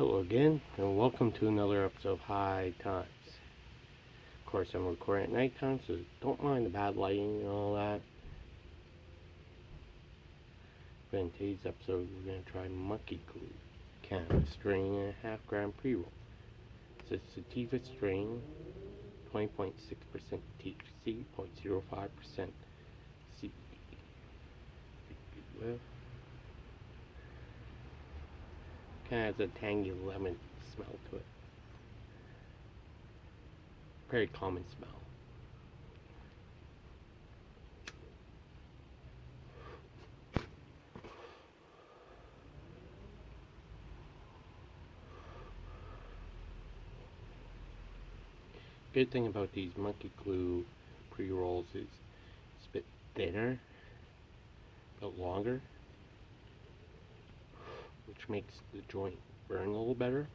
Hello again, and welcome to another episode of High Times. Of course, I'm recording at nighttime, so don't mind the bad lighting and all that. But in today's episode, we're going to try Monkey Glue Cannabis strain and a half gram pre roll. It's a sativa strain, 20.6% THC, 0.05% CBD. Well, kind of has a tangy lemon smell to it. Very common smell. Good thing about these monkey glue pre-rolls is it's a bit thinner, but longer which makes the joint burn a little better.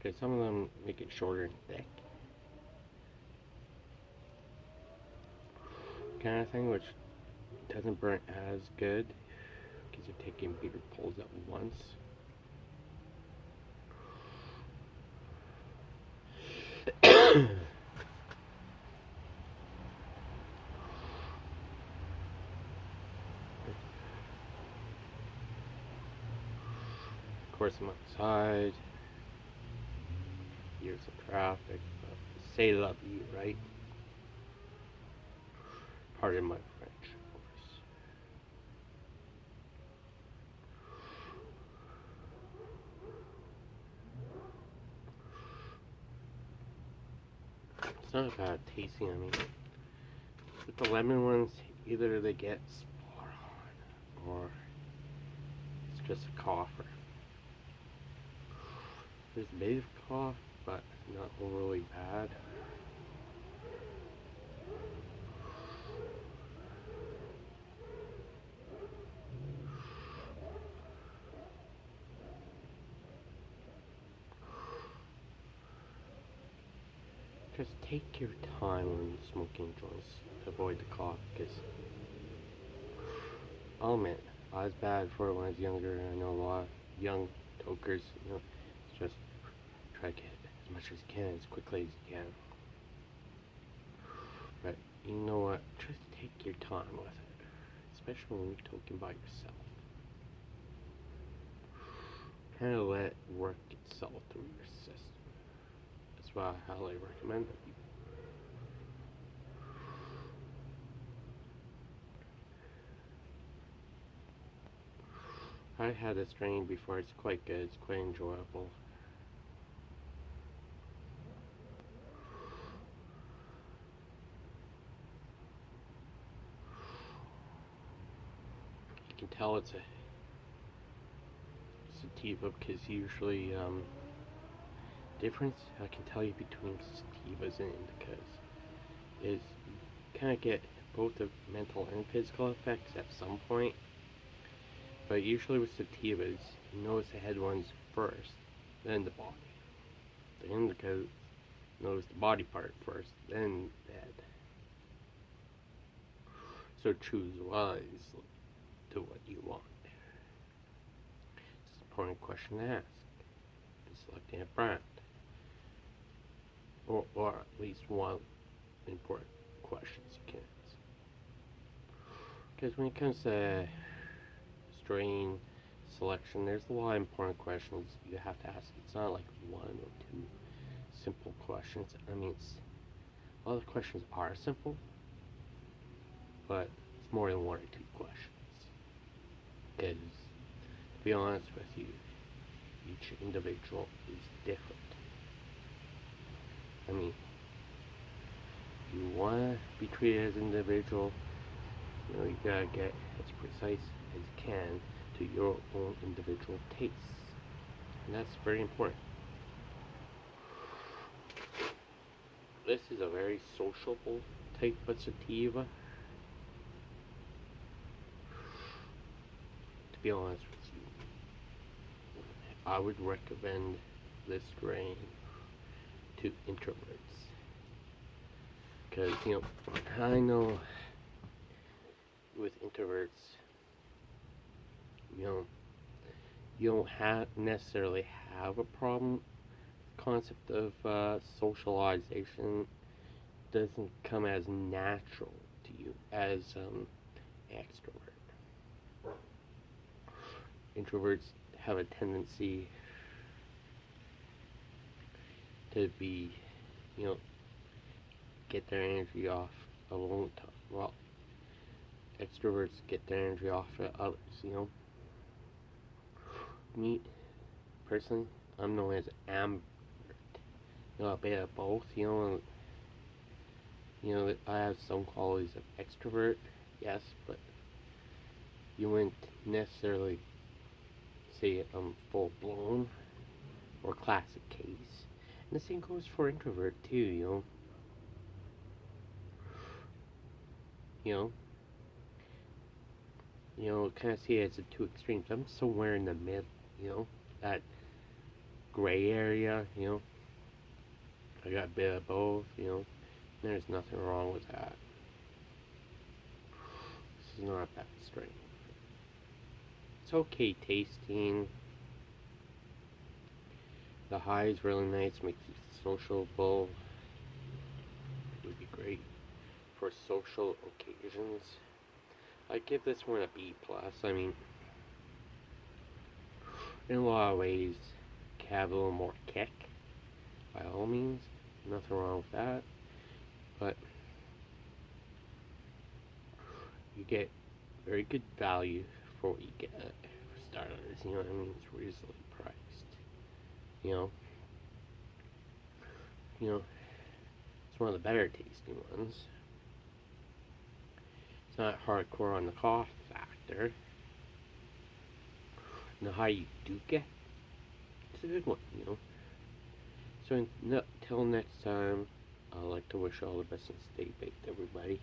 Okay, some of them make it shorter and thick. Kind of thing, which doesn't burn as good because you're taking bigger pulls at once. Course, I'm outside. Here's the traffic. But say love you, right? Pardon my French, of course. It's not bad tasting, I mean. With the lemon ones, either they get spot on or it's just a coffer. There's a bit of cough, but not overly bad. Just take your time when smoking joints avoid the cough, because I'll admit, I was bad for it when I was younger, and I know a lot of young tokers, you know, just try to get as much as you can as quickly as you can. But you know what? Just take your time with it, especially when you're talking by yourself. Kind of let it work itself through your system. That's why I highly recommend it. I had a strain before. It's quite good. It's quite enjoyable. You can tell it's a sativa because usually um, difference I can tell you between sativas and indicas is kind of get both the mental and physical effects at some point. But usually with sativas, you notice the head ones first, then the body. The indicas, notice the body part first, then the head. So choose wisely to what you want. It's an important question to ask. in Selecting a brand. Or, or at least one important questions you can ask. Because when it comes to strain selection, there's a lot of important questions you have to ask. It's not like one or two simple questions. I mean, a lot of the questions are simple, but it's more than one or two questions. Because, to be honest with you, each individual is different. I mean, you want to be treated as an individual, you know, you gotta get as precise as you can to your own individual tastes. And that's very important. This is a very sociable type of sativa. To be honest with you, I would recommend this strain to introverts. Because, you know, I know with introverts, you know, you don't have necessarily have a problem. Concept of uh, socialization doesn't come as natural to you as um, extrovert. Introverts have a tendency to be, you know, get their energy off alone. Well, extroverts get their energy off at others, you know. Me, personally, I'm known as ambivert. You know, a bit of both, you know. You know, I have some qualities of extrovert, yes, but you wouldn't necessarily say I'm um, full blown or classic case. And the same goes for introvert too, you know. You know, you know, kind of see it as the two extremes. I'm somewhere in the mid, you know, that gray area, you know. I got a bit of both, you know. There's nothing wrong with that. This is not that straight. It's okay tasting. The high is really nice, makes you sociable. Would be great for social occasions. I give this one a B plus. I mean, in a lot of ways, have a little more kick. By all means, nothing wrong with that. But you get very good value for what you get for starters. You know what I mean? It's reasonably priced. You know. You know, it's one of the better tasting ones. It's not hardcore on the cost factor. And the high you do get, it's a good one, you know. So until next time, I'd like to wish all the best and stay baked, everybody.